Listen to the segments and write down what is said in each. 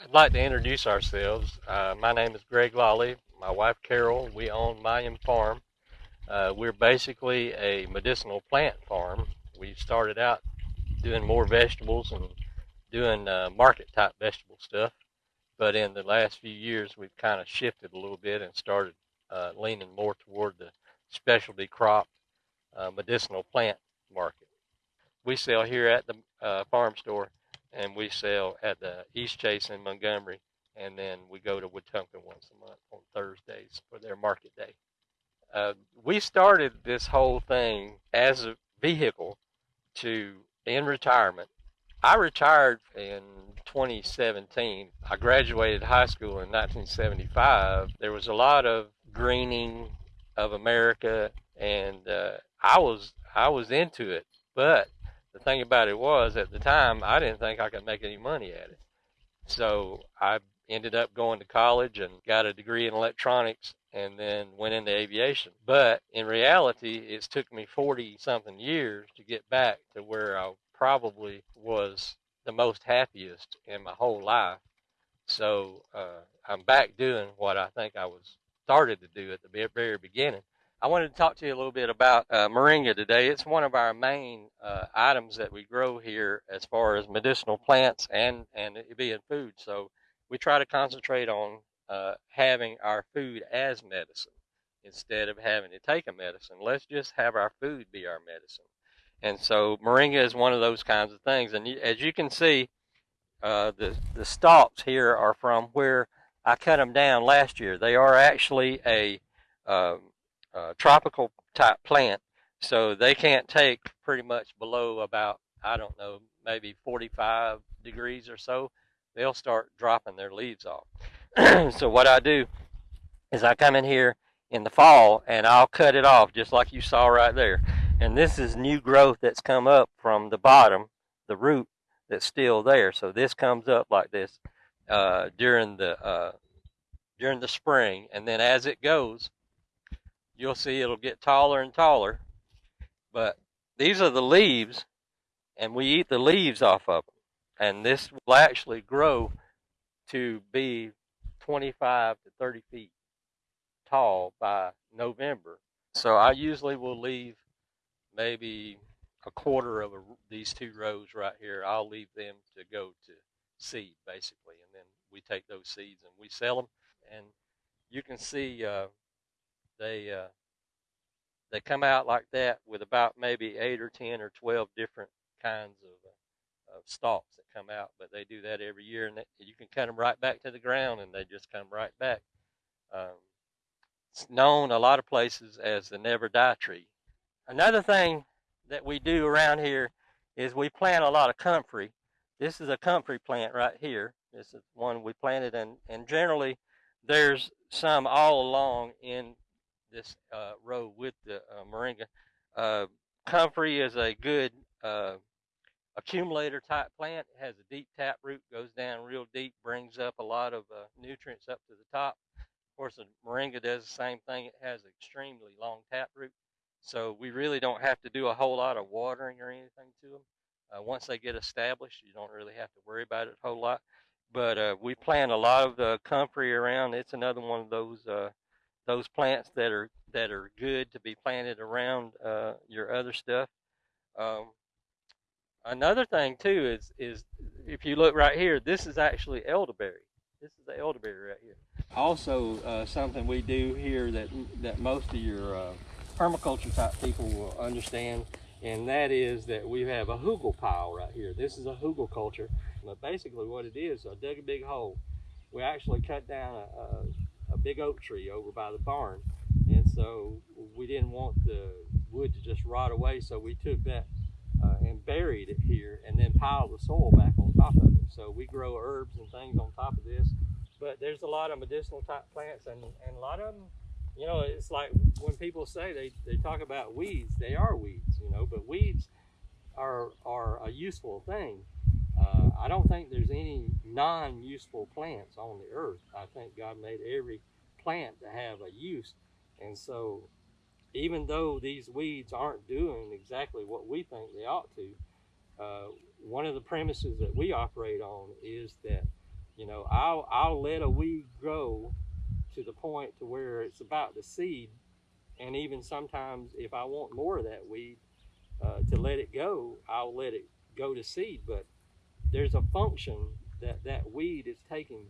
I'd like to introduce ourselves. Uh, my name is Greg Lawley. My wife Carol. We own Mayim Farm. Uh, we're basically a medicinal plant farm. We started out doing more vegetables and doing uh, market type vegetable stuff, but in the last few years we've kind of shifted a little bit and started uh, leaning more toward the specialty crop uh, medicinal plant market. We sell here at the uh, farm store and we sell at the Eastchase in Montgomery, and then we go to Wetumpka once a month on Thursdays for their market day. Uh, we started this whole thing as a vehicle to in retirement. I retired in 2017. I graduated high school in 1975. There was a lot of greening of America, and uh, I was I was into it, but the thing about it was, at the time, I didn't think I could make any money at it. So I ended up going to college and got a degree in electronics and then went into aviation. But in reality, it's took me 40 something years to get back to where I probably was the most happiest in my whole life. So uh, I'm back doing what I think I was started to do at the very beginning. I wanted to talk to you a little bit about uh, moringa today. It's one of our main uh, items that we grow here as far as medicinal plants and, and it being food. So we try to concentrate on uh, having our food as medicine instead of having to take a medicine. Let's just have our food be our medicine. And so moringa is one of those kinds of things. And as you can see, uh, the, the stalks here are from where I cut them down last year. They are actually a um, uh, tropical type plant, so they can't take pretty much below about I don't know maybe 45 degrees or so. They'll start dropping their leaves off. so what I do is I come in here in the fall and I'll cut it off just like you saw right there. And this is new growth that's come up from the bottom, the root that's still there. So this comes up like this uh, during the uh, during the spring, and then as it goes, you'll see it'll get taller and taller. But these are the leaves, and we eat the leaves off of them. And this will actually grow to be 25 to 30 feet tall by November. So I usually will leave maybe a quarter of a, these two rows right here. I'll leave them to go to seed basically, and then we take those seeds and we sell them. And you can see uh, they uh, they come out like that with about maybe eight or ten or twelve different kinds of, uh, of stalks that come out. But they do that every year, and they, you can cut them right back to the ground, and they just come right back. Um, it's known a lot of places as the never die tree. Another thing that we do around here is we plant a lot of comfrey. This is a comfrey plant right here. This is one we planted, and, and generally there's some all along in this uh, row with the uh, moringa. Uh, comfrey is a good uh, accumulator type plant. It has a deep tap root, goes down real deep, brings up a lot of uh, nutrients up to the top. Of course, the moringa does the same thing. It has an extremely long tap root, so we really don't have to do a whole lot of watering or anything to them. Uh, once they get established, you don't really have to worry about it a whole lot. But we plant a lot of the comfrey around. It's another one of those those plants that are that are good to be planted around uh, your other stuff. Um, another thing too is is if you look right here, this is actually elderberry. This is the elderberry right here. Also, uh, something we do here that that most of your uh, permaculture type people will understand, and that is that we have a hugel pile right here. This is a hugelkultur, but basically what it is, I dug a big hole. We actually cut down a, a big oak tree over by the barn. And so we didn't want the wood to just rot away, so we took that uh, and buried it here and then piled the soil back on top of it. So we grow herbs and things on top of this. But there's a lot of medicinal type plants and, and a lot of them, you know, it's like when people say they, they talk about weeds, they are weeds, you know, but weeds are, are a useful thing. I don't think there's any non-useful plants on the earth. I think God made every plant to have a use. And so even though these weeds aren't doing exactly what we think they ought to, uh, one of the premises that we operate on is that You know, I'll I'll let a weed grow to the point to where it's about to seed, and even sometimes if I want more of that weed uh, to let it go, I'll let it go to seed. But there's a function that that weed is taking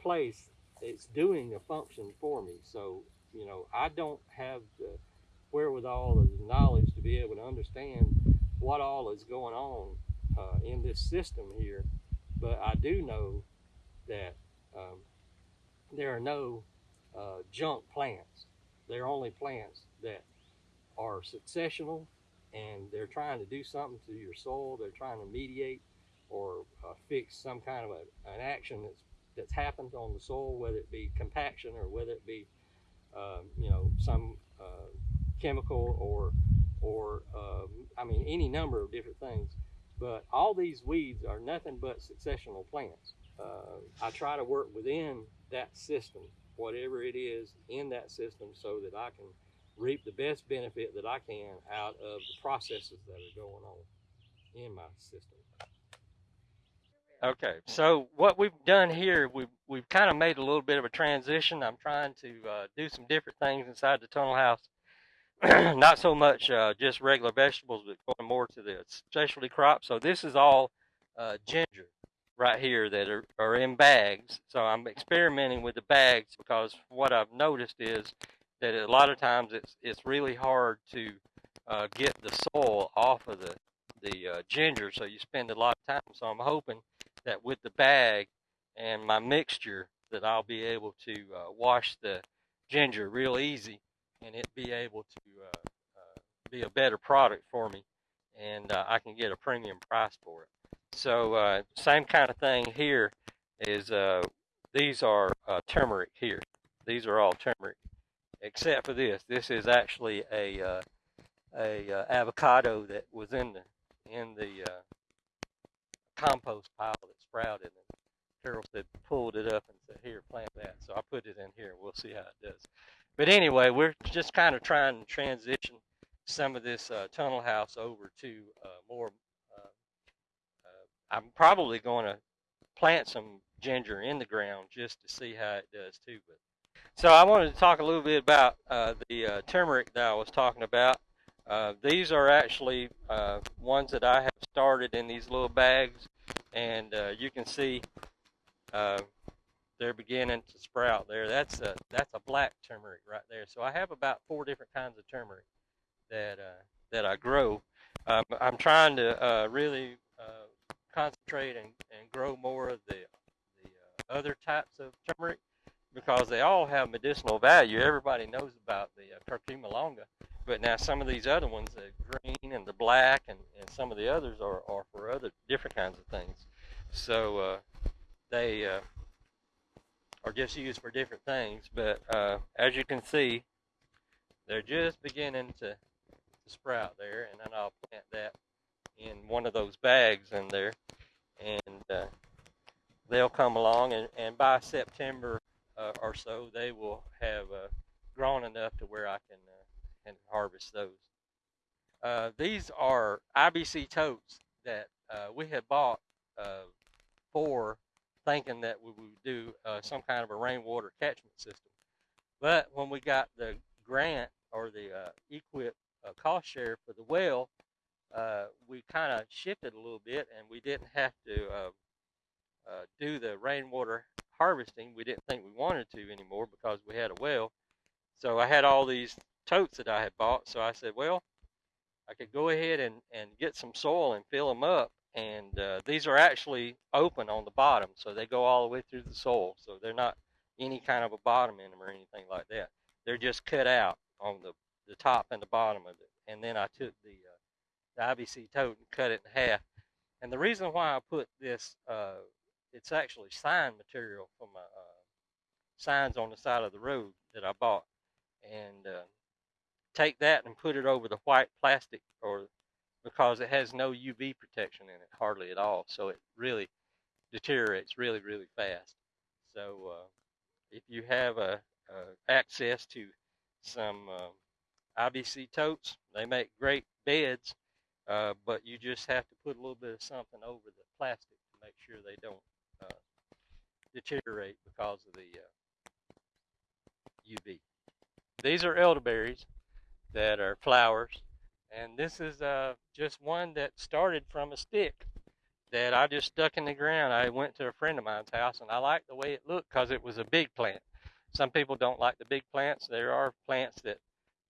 place. It's doing a function for me. So you know, I don't have the wherewithal or the knowledge to be able to understand what all is going on uh, in this system here, but I do know that um, there are no uh, junk plants. They're only plants that are successional and they're trying to do something to your soil. They're trying to mediate or uh, fix some kind of a, an action that's that's happened on the soil, whether it be compaction or whether it be um, you know some uh, chemical or or um, I mean any number of different things. But all these weeds are nothing but successional plants. Uh, I try to work within that system, whatever it is in that system, so that I can reap the best benefit that I can out of the processes that are going on in my system. Okay, so what we've done here, we've, we've kind of made a little bit of a transition. I'm trying to uh, do some different things inside the tunnel house. Not so much uh, just regular vegetables, but going more to the specialty crops. So this is all uh, ginger right here that are, are in bags. So I'm experimenting with the bags because what I've noticed is that a lot of times it's it's really hard to uh, get the soil off of the the uh, ginger, so you spend a lot of time. So I'm hoping that with the bag and my mixture that I'll be able to uh, wash the ginger real easy and it be able to uh, uh, be a better product for me and uh, I can get a premium price for it. So uh, same kind of thing here is uh, these are turmeric here. These are all turmeric except for this. This is actually a a avocado that was in the in the compost pile that sprouted. And Carol said, pulled it up and said, here, plant that. So I put it in here. We'll see how it does. But anyway, we're just kind of trying to transition some of this uh, tunnel house over to uh, more. Uh, uh I'm probably going to plant some ginger in the ground just to see how it does too. But so I wanted to talk a little bit about uh, the turmeric that I was talking about. Uh, these are actually uh, ones that I have started in these little bags, and uh, you can see uh, they're beginning to sprout there. That's a that's a black turmeric right there. So I have about four different kinds of turmeric that uh, that I grow. Um, I'm trying to really concentrate and, and grow more of the the other types of turmeric because they all have medicinal value. Everybody knows about the curcuma longa, but now some of these other ones, the green and the black, and, and some of the others are, are for other different kinds of things. So uh, they uh, are just used for different things. But uh, as you can see, they're just beginning to, to sprout there, and then I'll plant that in one of those bags in there, and uh, they'll come along, and, and by September uh, or so, they will have uh, grown enough to where I can and harvest those. Uh, these are IBC totes that uh, we had bought uh, for thinking that we would do uh, some kind of a rainwater catchment system. But when we got the grant or the uh, EQIP uh, cost share for the well, we kind of shifted a little bit and we didn't have to do the rainwater harvesting. We didn't think we wanted to anymore because we had a well. So I had all these totes that I had bought. So I said, well, I could go ahead and, and get some soil and fill them up. And uh, these are actually open on the bottom, so they go all the way through the soil. So they're not any kind of a bottom in them or anything like that. They're just cut out on the, the top and the bottom of it. And then I took the, uh, the IBC tote and cut it in half. And the reason why I put this, uh, it's actually sign material from my uh, signs on the side of the road that I bought. And uh, take that and put it over the white plastic or because it has no UV protection in it hardly at all. So it really deteriorates really really fast. So uh, if you have a, a, access to some uh, IBC totes they make great beds uh, but you just have to put a little bit of something over the plastic to make sure they don't uh, deteriorate because of the uh, UV. These are elderberries that are flowers, and this is uh, just one that started from a stick that I just stuck in the ground. I went to a friend of mine's house, and I liked the way it looked because it was a big plant. Some people don't like the big plants. There are plants that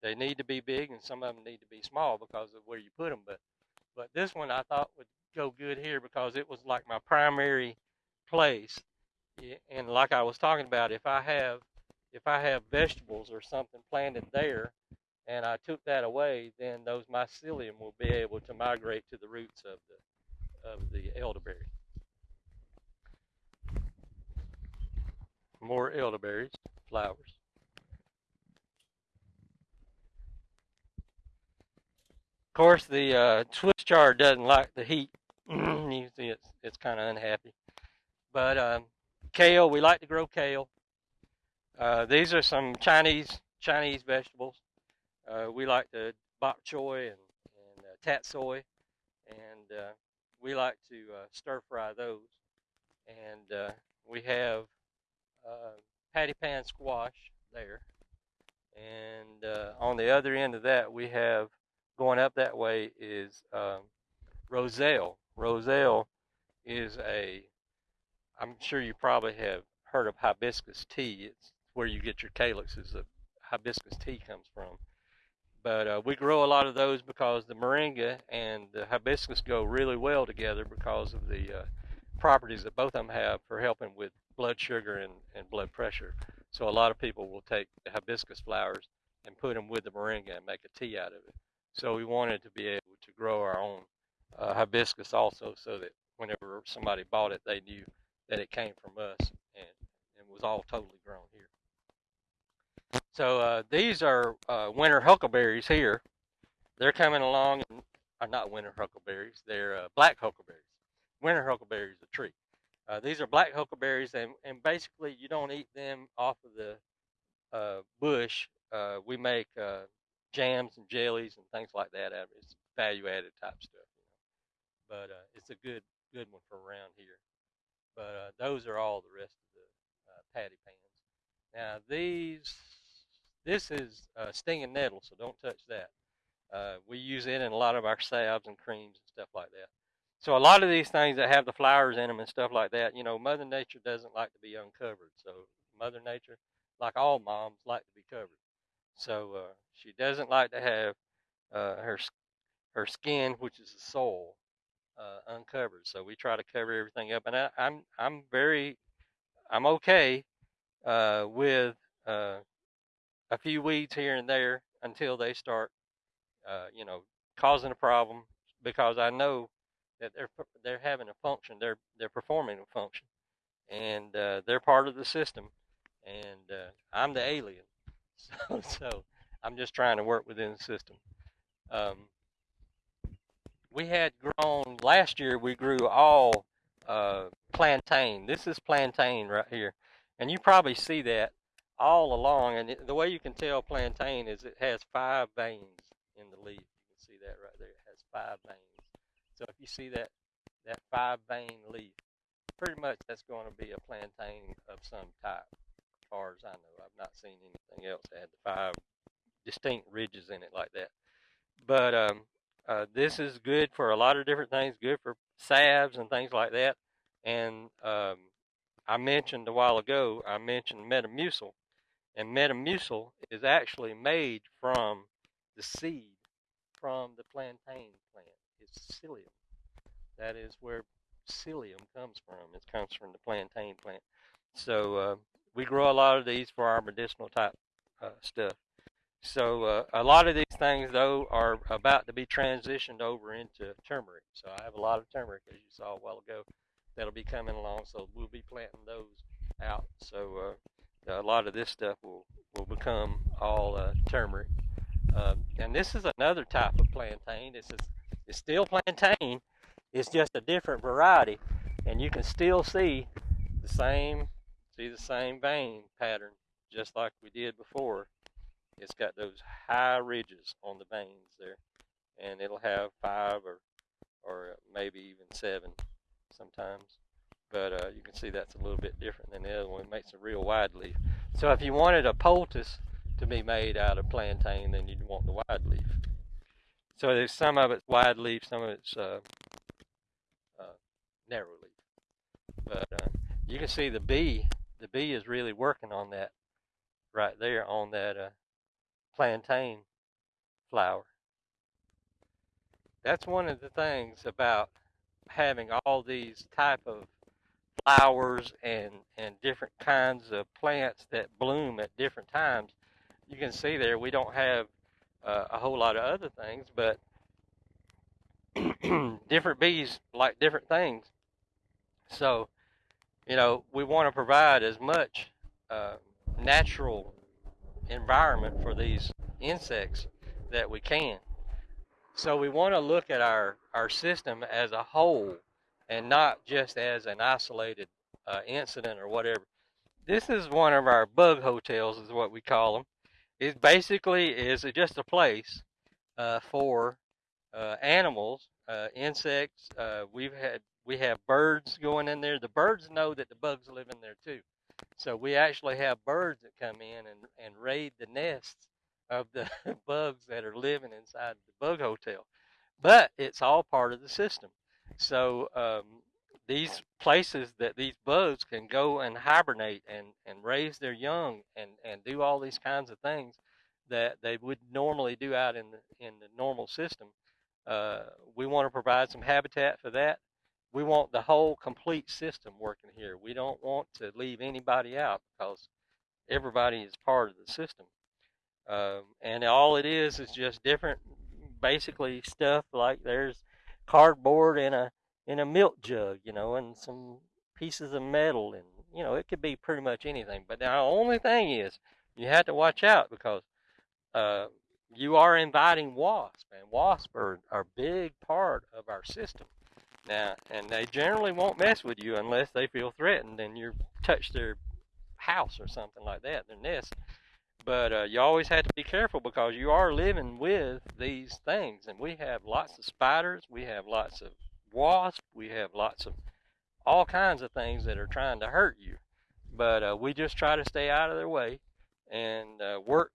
they need to be big, and some of them need to be small because of where you put them. But but this one I thought would go good here because it was like my primary place. And like I was talking about, if I have if I have vegetables or something planted there, and I took that away, then those mycelium will be able to migrate to the roots of the of the elderberry. More elderberries, flowers. Of course, the uh, Swiss chard doesn't like the heat. you see, it's it's kind of unhappy. But um, kale, we like to grow kale. Uh, these are some Chinese Chinese vegetables. Uh, we like the bok choy and, and uh, tatsoi, and uh, we like to uh, stir fry those. And uh, we have uh, patty pan squash there, and on the other end of that we have going up that way is um, Roselle. Roselle is a, I'm sure you probably have heard of hibiscus tea. It's where you get your calyxes of hibiscus tea comes from. But uh, we grow a lot of those because the moringa and the hibiscus go really well together because of the uh, properties that both of them have for helping with blood sugar and, and blood pressure. So a lot of people will take the hibiscus flowers and put them with the moringa and make a tea out of it. So we wanted to be able to grow our own uh, hibiscus also so that whenever somebody bought it, they knew that it came from us and, and was all totally grown here. So uh, these are uh, winter huckleberries here. They're coming along, and, are uh, not winter huckleberries, they're uh, black huckleberries. Winter huckleberry is a tree. Uh, these are black huckleberries, and, and basically you don't eat them off of the uh, bush. we make jams and jellies and things like that. Out of it. It's value added type stuff, you know. But it's a good good one for around here. But those are all the rest of the patty pans. Now these, this is uh, stinging nettle, so don't touch that. Uh, we use it in a lot of our salves and creams and stuff like that. So a lot of these things that have the flowers in them and stuff like that, you know, Mother Nature doesn't like to be uncovered. So Mother Nature, like all moms, like to be covered. So uh, she doesn't like to have uh, her her skin, which is the soul, uh, uncovered. So we try to cover everything up, and I, I'm, I'm very I'm okay uh, with uh, a few weeds here and there until they start, uh, you know, causing a problem because I know that they're they're having a function, they're they're performing a function, and uh, they're part of the system, and uh, I'm the alien. So, so I'm just trying to work within the system. Um, we had grown last year. We grew all uh, plantain. This is plantain right here, and you probably see that all along. And it, the way you can tell plantain is it has five veins in the leaf. You can see that right there. It has five veins. So if you see that that five vein leaf, pretty much that's going to be a plantain of some type As far as I know. I've not seen anything else that had the five distinct ridges in it like that. But um, uh, this is good for a lot of different things. Good for salves and things like that. And um, I mentioned a while ago, I mentioned Metamucil, and Metamucil is actually made from the seed from the plantain plant. It's psyllium. That is where psyllium comes from. It comes from the plantain plant. So uh, we grow a lot of these for our medicinal type uh, stuff. So uh, a lot of these things, though, are about to be transitioned over into turmeric. So I have a lot of turmeric, as you saw a while ago, that'll be coming along. So we'll be planting those out. So uh, a lot of this stuff will, will become all uh, turmeric. Um, and this is another type of plantain. This is it's still plantain. It's just a different variety, and you can still see the same see the same vein pattern just like we did before. It's got those high ridges on the veins there, and it'll have five or or maybe even seven sometimes but uh, you can see that's a little bit different than the other one. It makes a real wide leaf. So if you wanted a poultice to be made out of plantain, then you'd want the wide leaf. So there's some of it's wide leaf, some of it's uh, uh, narrow leaf. But uh, you can see the bee, the bee is really working on that right there on that uh, plantain flower. That's one of the things about having all these type of flowers and and different kinds of plants that bloom at different times. You can see there we don't have uh, a whole lot of other things, but different bees like different things. So, you know, we want to provide as much uh, natural environment for these insects that we can. So we want to look at our, our system as a whole and not just as an isolated uh, incident or whatever. This is one of our bug hotels, is what we call them. It basically is just a place uh, for uh, animals, uh, insects. Uh, we've had we have birds going in there. The birds know that the bugs live in there too. So we actually have birds that come in and, and raid the nests of the bugs that are living inside the bug hotel. But it's all part of the system. So um, these places that these bugs can go and hibernate and, and raise their young and, and do all these kinds of things that they would normally do out in the in the normal system. Uh, we want to provide some habitat for that we want the whole complete system working here. We don't want to leave anybody out because everybody is part of the system. Um, and all it is is just different, basically stuff like there's cardboard in a in a milk jug, you know, and some pieces of metal, and you know, it could be pretty much anything. But the only thing is, you have to watch out because uh, you are inviting wasps, and wasps are, are a big part of our system. Now, and they generally won't mess with you unless they feel threatened and you touch their house or something like that, their nest. But uh, you always have to be careful because you are living with these things. And we have lots of spiders, we have lots of wasps, we have lots of all kinds of things that are trying to hurt you. But uh, we just try to stay out of their way and uh, work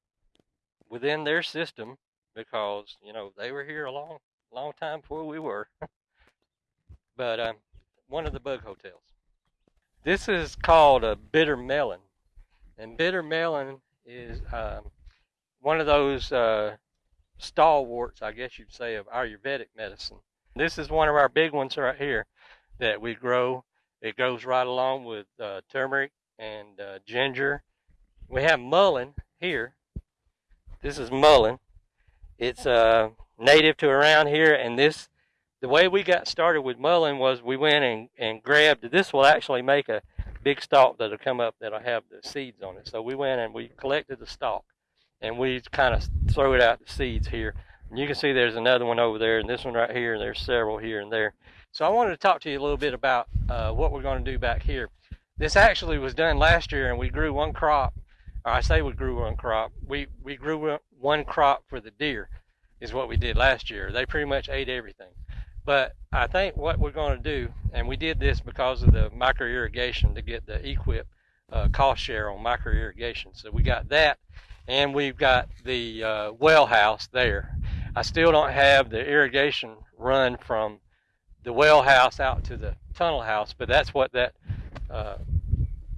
within their system because, you know, they were here a long, long time before we were. but um, one of the bug hotels. This is called a bitter melon, and bitter melon is um, one of those uh, stalwarts, I guess you'd say, of Ayurvedic medicine. This is one of our big ones right here that we grow. It goes right along with uh, turmeric and uh, ginger. We have mullein here. This is mullein. It's uh, native to around here, and this the way we got started with mullein was we went and, and grabbed this will actually make a big stalk that'll come up that'll have the seeds on it. So we went and we collected the stalk and we kind of throw it out the seeds here. And you can see there's another one over there and this one right here and there's several here and there. So I wanted to talk to you a little bit about uh, what we're going to do back here. This actually was done last year and we grew one crop, or I say we grew one crop. We, we grew one crop for the deer is what we did last year. They pretty much ate everything. But I think what we're going to do, and we did this because of the micro irrigation to get the EQIP uh, cost share on micro irrigation. So we got that, and we've got the uh, well house there. I still don't have the irrigation run from the well house out to the tunnel house, but that's what that uh,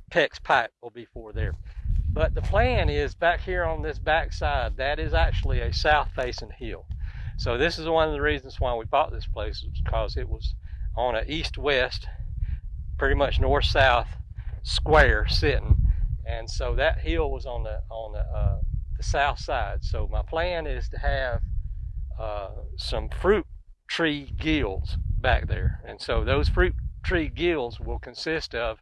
PEX pipe will be for there. But the plan is back here on this back side, that is actually a south facing hill. So this is one of the reasons why we bought this place was because it was on an east-west, pretty much north-south square sitting, and so that hill was on the on the, uh, the south side. So my plan is to have uh, some fruit tree guilds back there, and so those fruit tree guilds will consist of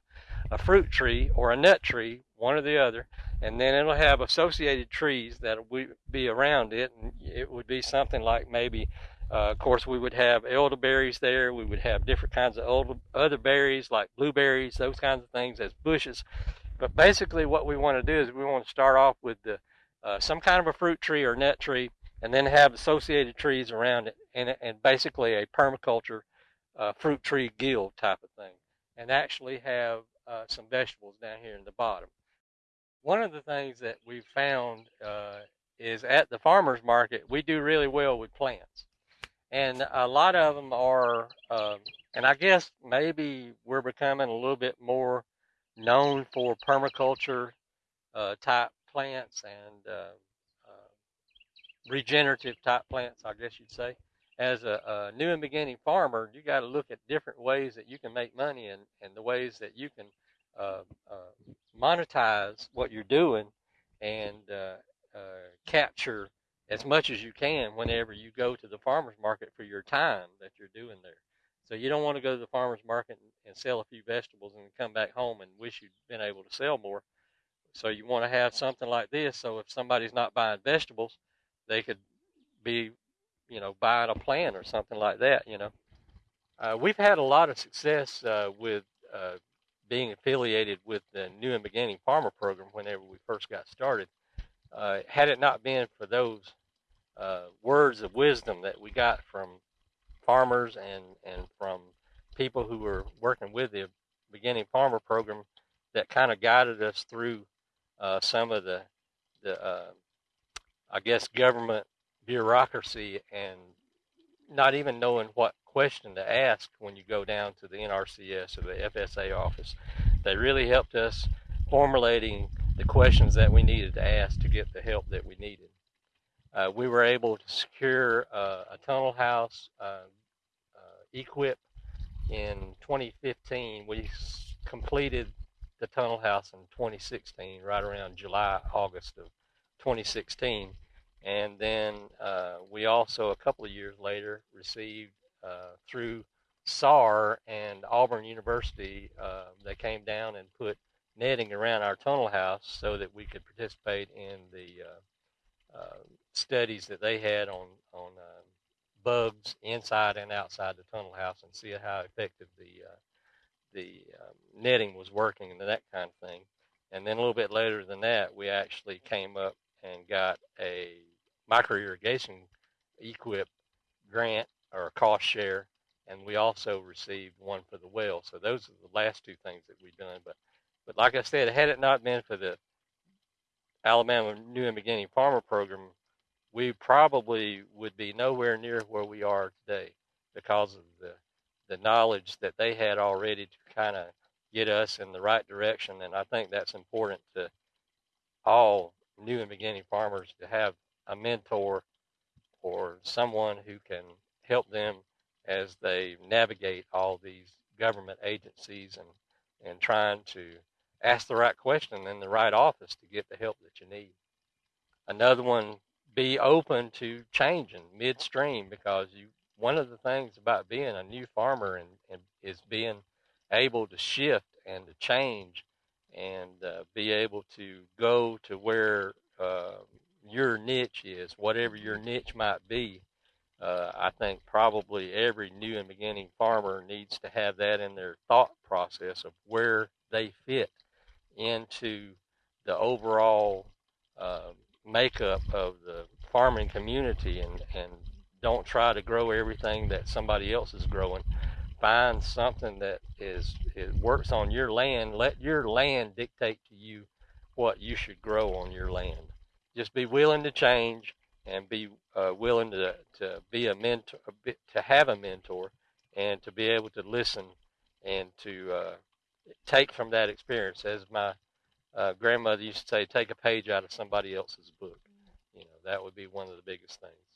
a fruit tree or a nut tree, one or the other, and then it'll have associated trees that would be around it and it would be something like maybe uh, of course we would have elderberries there we would have different kinds of other berries like blueberries those kinds of things as bushes. But basically what we want to do is we want to start off with the uh, some kind of a fruit tree or nut tree and then have associated trees around it and, and basically a permaculture uh, fruit tree guild type of thing and actually have uh, some vegetables down here in the bottom. One of the things that we've found uh, is at the farmers market, we do really well with plants. And a lot of them are, um, and I guess maybe we're becoming a little bit more known for permaculture uh, type plants and uh, uh, regenerative type plants, I guess you'd say. As a, a new and beginning farmer, you got to look at different ways that you can make money and, and the ways that you can uh, uh, monetize what you're doing and uh, capture as much as you can whenever you go to the farmer's market for your time that you're doing there. So you don't want to go to the farmer's market and, and sell a few vegetables and come back home and wish you'd been able to sell more. So you want to have something like this. So if somebody's not buying vegetables, they could be, you know, buying a plant or something like that. You know, uh, we've had a lot of success uh, with uh, being affiliated with the New and Beginning Farmer Program whenever we first got started. Uh, had it not been for those uh, words of wisdom that we got from farmers and, and from people who were working with the Beginning Farmer Program that kind of guided us through uh, some of the, the I guess, government bureaucracy and not even knowing what question to ask when you go down to the NRCS or the FSA office. They really helped us formulating the questions that we needed to ask to get the help that we needed. Uh, we were able to secure uh, a tunnel house uh, uh EQIP in 2015. We completed the tunnel house in 2016, right around July, August of 2016. And then uh, we also, a couple of years later, received uh, through SAR and Auburn University, they came down and put netting around our tunnel house so that we could participate in the uh, uh, studies that they had on on uh, bugs inside and outside the tunnel house and see how effective the uh, the um, netting was working and that kind of thing. And then a little bit later than that, we actually came up and got a micro irrigation EQIP grant or cost share, and we also received one for the well. So those are the last two things that we've done. But but like I said, had it not been for the Alabama New and Beginning Farmer Program, we probably would be nowhere near where we are today because of the the knowledge that they had already to kind of get us in the right direction. And I think that's important to all new and beginning farmers to have a mentor or someone who can help them as they navigate all these government agencies and, and trying to ask the right question in the right office to get the help that you need. Another one, be open to changing midstream because you one of the things about being a new farmer and, and is being able to shift and to change and uh, be able to go to where uh, your niche is, whatever your niche might be. Uh, I think probably every new and beginning farmer needs to have that in their thought process of where they fit into the overall uh, makeup of the farming community and, and don't try to grow everything that somebody else is growing. Find something that is it works on your land. Let your land dictate to you what you should grow on your land. Just be willing to change and be uh, willing to to be a mentor, to have a mentor, and to be able to listen and to uh, take from that experience. As my uh, grandmother used to say, take a page out of somebody else's book. You know, that would be one of the biggest things.